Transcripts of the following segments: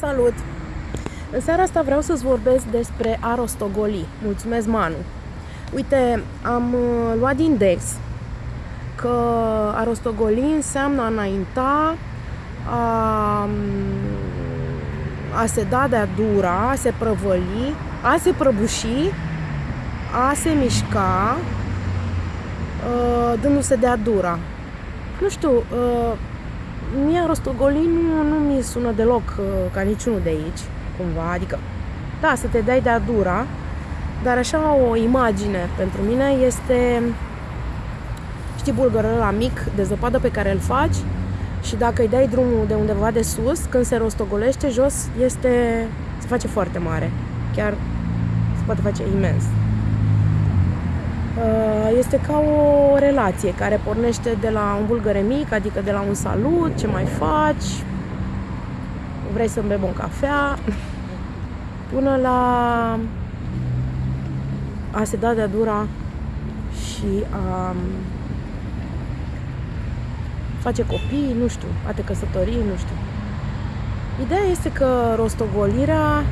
Salut! În seara asta vreau să-ți vorbesc despre a rostogoli. Mulțumesc, Manu! Uite, am uh, luat din Dex că a rostogoli înseamnă a înainta, a, um, a se da de-a dura, a se prăvăli, a se prăbuși, a se mișca, uh, dându-se de-a dura. Nu știu, uh, mie rostogolin nu, nu mi sună deloc uh, ca niciunul de aici, cumva, adică, da, să te dai de-a dura, dar așa o imagine pentru mine este, știi, bulgărul la mic de zăpadă pe care îl faci și dacă îi dai drumul de undeva de sus, când se rostogolește jos, este, se face foarte mare. Chiar se poate face imens. Uh, este ca o relație care pornește de la un bulgăre mic, adică de la un salut, ce mai faci, vrei să-mi bem o cafea, până la a se da de-a dura și a face copii, nu știu, a te căsători, nu știu. Ideea este că rostogolirea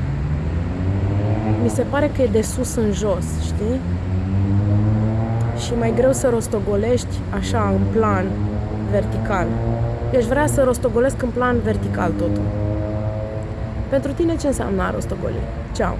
mi se pare că e de sus în jos, știi? Și mai greu să rostogolești așa în plan vertical. Eu aș vrea să rostogolesc în plan vertical totul. Pentru tine ce înseamnă a rostogoli? Ceau!